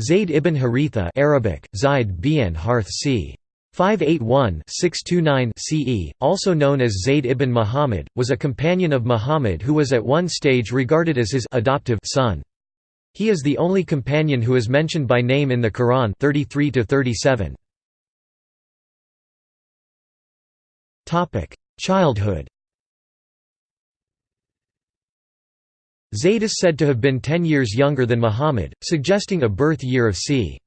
Zayd ibn Haritha Arabic, Zayd bin Harth c. 581-629 CE, also known as Zayd ibn Muhammad, was a companion of Muhammad who was at one stage regarded as his adoptive son. He is the only companion who is mentioned by name in the Quran 33 37. Topic: Childhood. Zayd is said to have been 10 years younger than Muhammad, suggesting a birth year of c.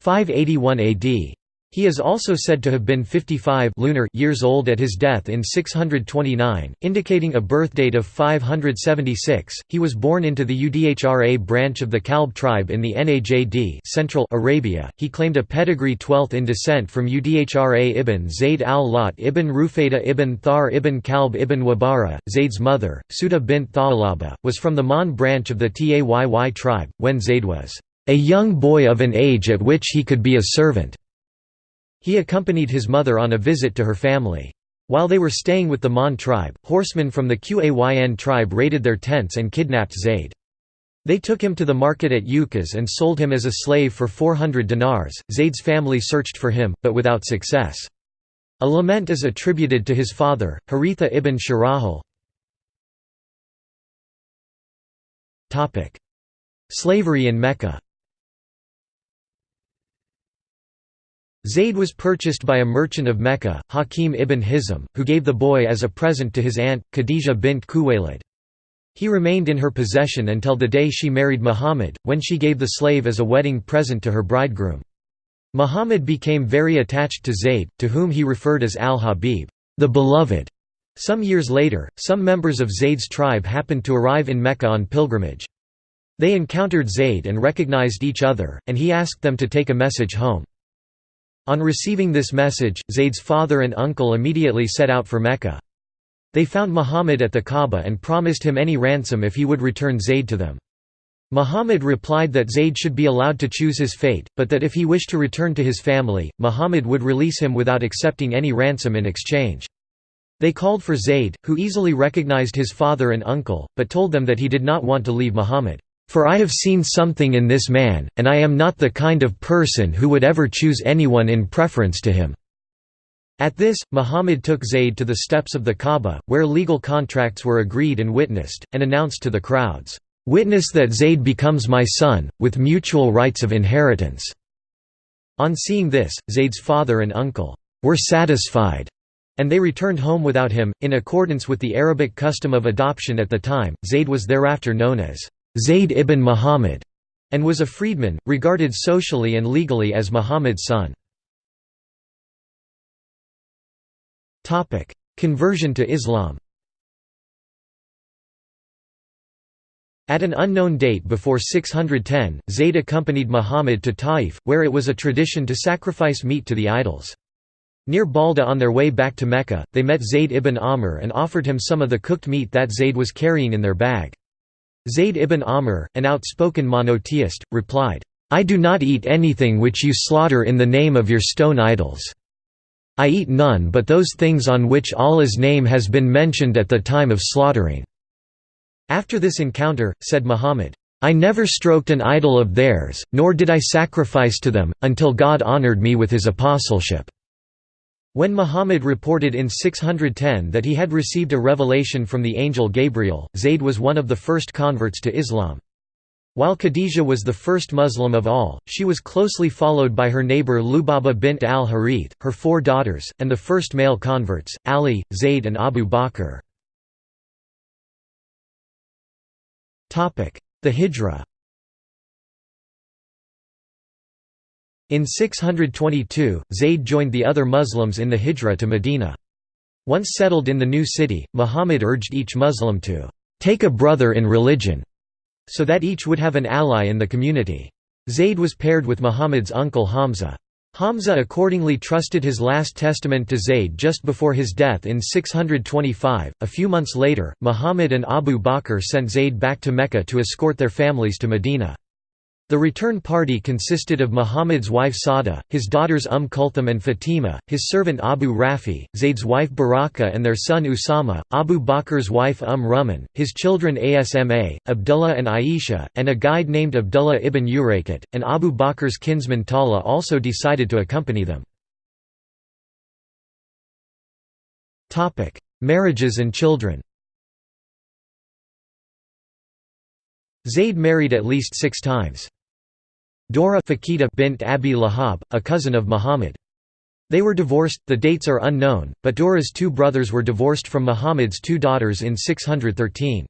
581 AD. He is also said to have been 55 lunar years old at his death in 629, indicating a birth date of 576. He was born into the Udhra branch of the Kalb tribe in the Najd Central Arabia. He claimed a pedigree 12th in descent from Udhra ibn Zayd al-Lat ibn Rufayda ibn Thar ibn Kalb ibn Wabara. Zayd's mother, Suda bint Tha'alaba, was from the Mon branch of the Tayy tribe, when Zayd was a young boy of an age at which he could be a servant. He accompanied his mother on a visit to her family. While they were staying with the Mon tribe, horsemen from the Qayn tribe raided their tents and kidnapped Zayd. They took him to the market at Ukaz and sold him as a slave for 400 dinars. Zayd's family searched for him, but without success. A lament is attributed to his father, Haritha ibn Shirahil. Slavery in Mecca Zayd was purchased by a merchant of Mecca, Hakim ibn Hizam, who gave the boy as a present to his aunt, Khadija bint Khuwaylid. He remained in her possession until the day she married Muhammad, when she gave the slave as a wedding present to her bridegroom. Muhammad became very attached to Zayd, to whom he referred as al-Habib, the beloved. Some years later, some members of Zayd's tribe happened to arrive in Mecca on pilgrimage. They encountered Zayd and recognized each other, and he asked them to take a message home. On receiving this message, Zayd's father and uncle immediately set out for Mecca. They found Muhammad at the Kaaba and promised him any ransom if he would return Zayd to them. Muhammad replied that Zayd should be allowed to choose his fate, but that if he wished to return to his family, Muhammad would release him without accepting any ransom in exchange. They called for Zayd, who easily recognized his father and uncle, but told them that he did not want to leave Muhammad. For I have seen something in this man, and I am not the kind of person who would ever choose anyone in preference to him." At this, Muhammad took Zayd to the steps of the Kaaba, where legal contracts were agreed and witnessed, and announced to the crowds, "'Witness that Zayd becomes my son, with mutual rights of inheritance." On seeing this, Zayd's father and uncle, "'were satisfied' and they returned home without him. In accordance with the Arabic custom of adoption at the time, Zayd was thereafter known as Zayd ibn Muhammad, and was a freedman, regarded socially and legally as Muhammad's son. Conversion to Islam At an unknown date before 610, Zayd accompanied Muhammad to Taif, where it was a tradition to sacrifice meat to the idols. Near Balda on their way back to Mecca, they met Zayd ibn Amr and offered him some of the cooked meat that Zayd was carrying in their bag. Zayd ibn Amr, an outspoken monotheist, replied, I do not eat anything which you slaughter in the name of your stone idols. I eat none but those things on which Allah's name has been mentioned at the time of slaughtering." After this encounter, said Muhammad, I never stroked an idol of theirs, nor did I sacrifice to them, until God honored me with his apostleship. When Muhammad reported in 610 that he had received a revelation from the angel Gabriel, Zayd was one of the first converts to Islam. While Khadija was the first Muslim of all, she was closely followed by her neighbor Lubaba bint al-Harith, her four daughters, and the first male converts, Ali, Zayd and Abu Bakr. The Hijra In 622, Zayd joined the other Muslims in the Hijra to Medina. Once settled in the new city, Muhammad urged each Muslim to take a brother in religion, so that each would have an ally in the community. Zayd was paired with Muhammad's uncle Hamza. Hamza accordingly trusted his last testament to Zayd just before his death in 625. A few months later, Muhammad and Abu Bakr sent Zayd back to Mecca to escort their families to Medina. The return party consisted of Muhammad's wife Sawda, his daughters Umm Kulthum and Fatima, his servant Abu Rafi, Zayd's wife Baraka and their son Usama, Abu Bakr's wife Umm Ruman, his children Asma, Abdullah and Aisha, and a guide named Abdullah ibn Urayqat, and Abu Bakr's kinsman Talha also decided to accompany them. Marriages and children Zayd married at least six times. Dora Fakida bint Abi Lahab, a cousin of Muhammad. They were divorced, the dates are unknown, but Dora's two brothers were divorced from Muhammad's two daughters in 613.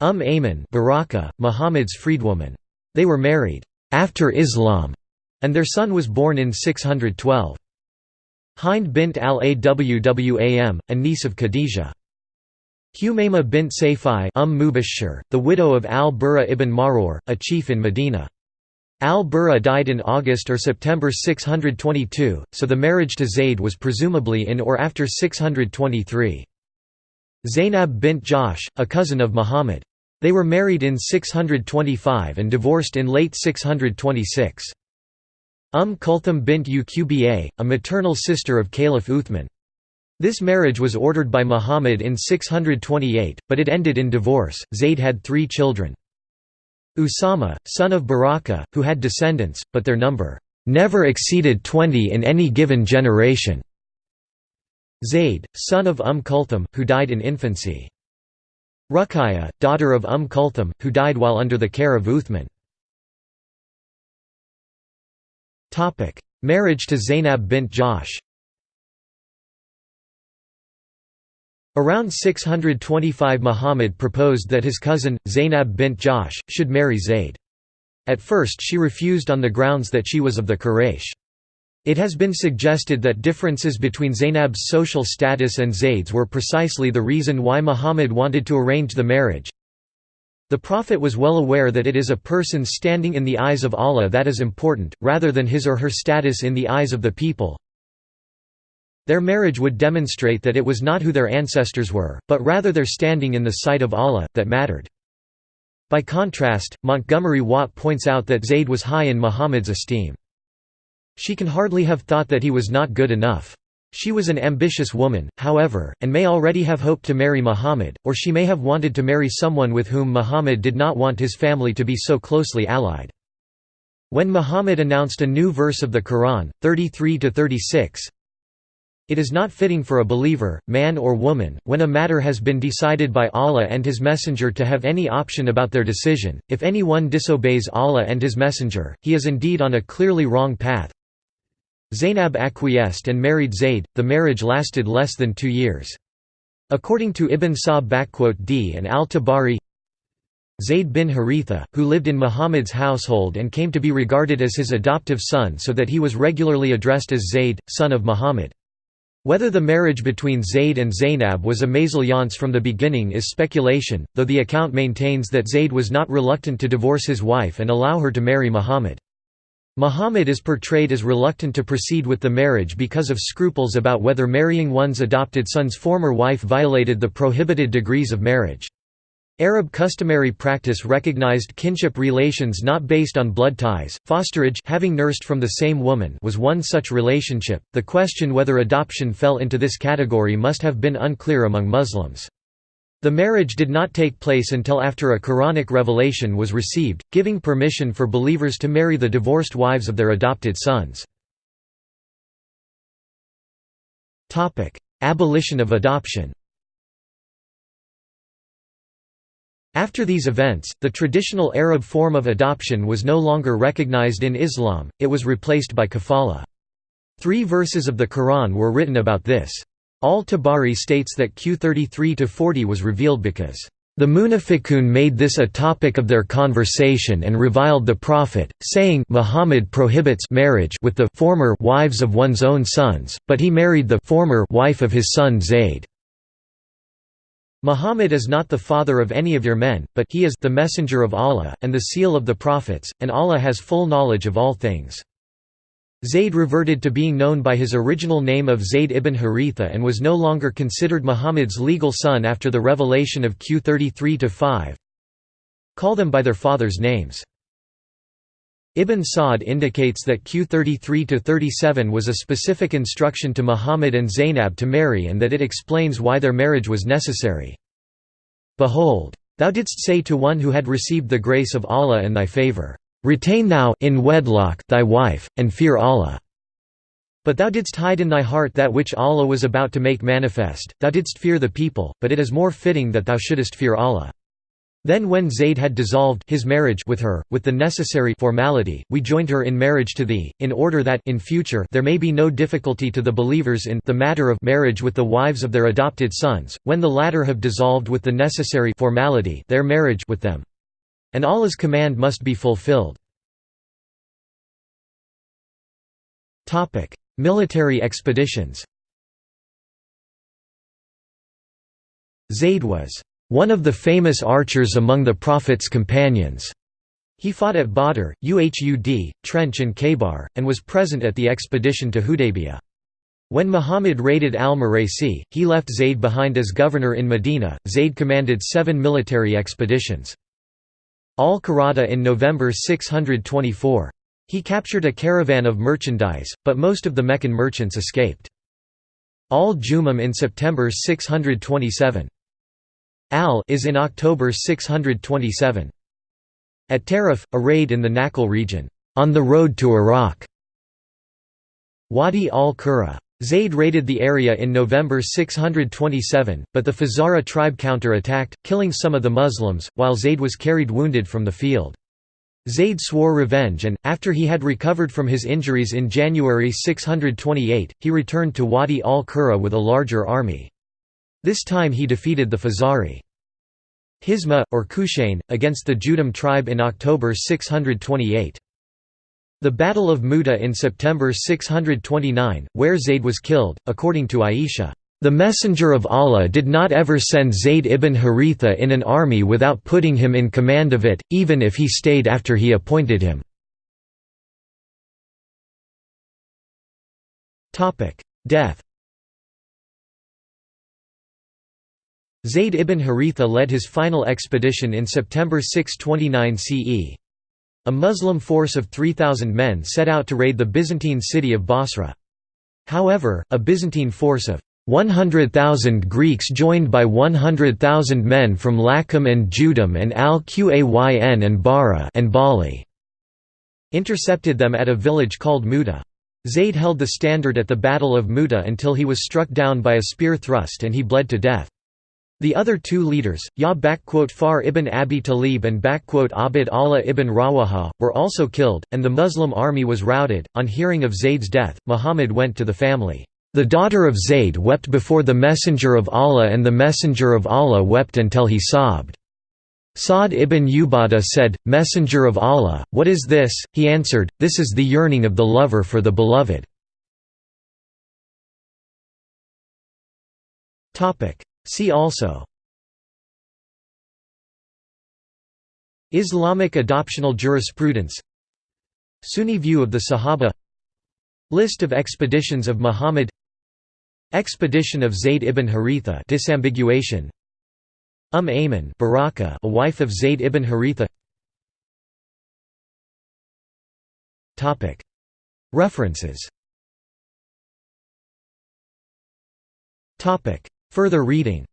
Umm Ayman Baraka, Muhammad's freedwoman. They were married after Islam, and their son was born in 612. Hind bint al-Awwam, a niece of Khadijah. Humayma bint umm Mubashshir, the widow of al-Burra ibn Marur, a chief in Medina. Al-Burra died in August or September 622, so the marriage to Zayd was presumably in or after 623. Zainab bint Jahsh, a cousin of Muhammad. They were married in 625 and divorced in late 626. Umm Kulthum bint Uqba, a maternal sister of Caliph Uthman. This marriage was ordered by Muhammad in 628, but it ended in divorce. Zayd had three children. Usama, son of Baraka, who had descendants, but their number never exceeded 20 in any given generation. Zayd, son of Umm Kulthum, who died in infancy. Ruqayya, daughter of Umm Kulthum, who died while under the care of Uthman. Marriage to Zainab bint Jahsh Around 625 Muhammad proposed that his cousin, Zainab bint Jahsh, should marry Zayd. At first she refused on the grounds that she was of the Quraysh. It has been suggested that differences between Zainab's social status and Zayd's were precisely the reason why Muhammad wanted to arrange the marriage. The Prophet was well aware that it is a person's standing in the eyes of Allah that is important, rather than his or her status in the eyes of the people, their marriage would demonstrate that it was not who their ancestors were, but rather their standing in the sight of Allah, that mattered. By contrast, Montgomery Watt points out that Zayd was high in Muhammad's esteem. She can hardly have thought that he was not good enough. She was an ambitious woman, however, and may already have hoped to marry Muhammad, or she may have wanted to marry someone with whom Muhammad did not want his family to be so closely allied. When Muhammad announced a new verse of the Quran, 33–36, it is not fitting for a believer, man or woman, when a matter has been decided by Allah and His Messenger to have any option about their decision. If anyone disobeys Allah and His Messenger, he is indeed on a clearly wrong path. Zainab acquiesced and married Zayd, the marriage lasted less than two years. According to Ibn Sa'd d and al-Tabari, Zayd bin Haritha, who lived in Muhammad's household and came to be regarded as his adoptive son so that he was regularly addressed as Zayd, son of Muhammad. Whether the marriage between Zayd and Zainab was a mésalliance from the beginning is speculation, though the account maintains that Zayd was not reluctant to divorce his wife and allow her to marry Muhammad. Muhammad is portrayed as reluctant to proceed with the marriage because of scruples about whether marrying one's adopted son's former wife violated the prohibited degrees of marriage. Arab customary practice recognized kinship relations not based on blood ties. Fosterage having nursed from the same woman was one such relationship. The question whether adoption fell into this category must have been unclear among Muslims. The marriage did not take place until after a Quranic revelation was received, giving permission for believers to marry the divorced wives of their adopted sons. Abolition of adoption After these events, the traditional Arab form of adoption was no longer recognized in Islam, it was replaced by kafala. Three verses of the Quran were written about this. Al-Tabari states that Q33-40 was revealed because, "...the Munafiqun made this a topic of their conversation and reviled the Prophet, saying Muhammad prohibits marriage with the former wives of one's own sons, but he married the former wife of his son Zayd." Muhammad is not the father of any of your men, but he is the messenger of Allah, and the seal of the prophets, and Allah has full knowledge of all things. Zayd reverted to being known by his original name of Zayd ibn Haritha and was no longer considered Muhammad's legal son after the revelation of Q33-5. Call them by their fathers' names. Ibn Sa'd indicates that Q33–37 was a specific instruction to Muhammad and Zainab to marry and that it explains why their marriage was necessary. Behold, thou didst say to one who had received the grace of Allah and thy favour, "'Retain thou in wedlock thy wife, and fear Allah' But thou didst hide in thy heart that which Allah was about to make manifest, thou didst fear the people, but it is more fitting that thou shouldest fear Allah. Then when Zayd had dissolved his marriage with her, with the necessary formality, we joined her in marriage to thee, in order that in future there may be no difficulty to the believers in the matter of marriage with the wives of their adopted sons, when the latter have dissolved with the necessary formality their marriage with them. And Allah's command must be fulfilled. Military expeditions Zayd was one of the famous archers among the Prophet's companions. He fought at Badr, Uhud, Trench and Khaybar, and was present at the expedition to Hudaybiyah. When Muhammad raided al-Muraisi, he left Zayd behind as governor in Medina. Zayd commanded seven military expeditions. Al-Qarada in November 624. He captured a caravan of merchandise, but most of the Meccan merchants escaped. Al-Jumam in September 627. Al is in October 627. At Tarif, a raid in the Nakhl region, on the road to Iraq. Wadi al-Qura. Zayd raided the area in November 627, but the Fazara tribe counter-attacked, killing some of the Muslims, while Zayd was carried wounded from the field. Zayd swore revenge and, after he had recovered from his injuries in January 628, he returned to Wadi al-Qura with a larger army. This time he defeated the Fazari. Hisma, or Kushain, against the Judham tribe in October 628. The Battle of Muta in September 629, where Zayd was killed, according to Aisha. The Messenger of Allah did not ever send Zayd ibn Haritha in an army without putting him in command of it, even if he stayed after he appointed him. Death Zayd ibn Haritha led his final expedition in September 629 CE. A Muslim force of 3,000 men set out to raid the Byzantine city of Basra. However, a Byzantine force of 100,000 Greeks joined by 100,000 men from Lakhm and Judham and Al-Qayn and Bara and Bali intercepted them at a village called Muta. Zayd held the standard at the Battle of Muta until he was struck down by a spear thrust and he bled to death. The other two leaders, Ja'far ibn Abi Talib and Abd Allah ibn Rawaha, were also killed, and the Muslim army was routed. On hearing of Zayd's death, Muhammad went to the family. The daughter of Zayd wept before the Messenger of Allah and the Messenger of Allah wept until he sobbed. Sa'd ibn Ubadah said, Messenger of Allah, what is this? He answered, This is the yearning of the lover for the beloved. See also Islamic adoptional jurisprudence Sunni view of the Sahaba List of expeditions of Muhammad Expedition of Zayd ibn Haritha disambiguation. Umm Ayman Baraka a wife of Zayd ibn Haritha. Topic. References. Topic Further reading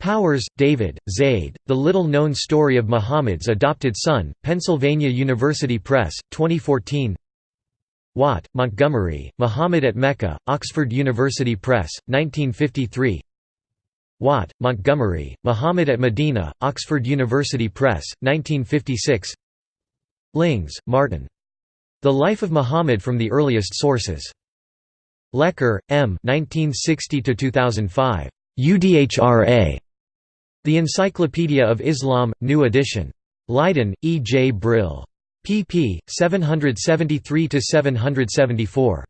Powers, David, Zaid, The Little-Known Story of Muhammad's Adopted Son, Pennsylvania University Press, 2014 Watt, Montgomery, Muhammad at Mecca, Oxford University Press, 1953 Watt, Montgomery, Muhammad at Medina, Oxford University Press, 1956 Lings, Martin. The Life of Muhammad from the Earliest Sources. Lecker, M. 1960–2005. UDHRA. The Encyclopedia of Islam, New Edition. Leiden, E. J. Brill. pp. 773–774.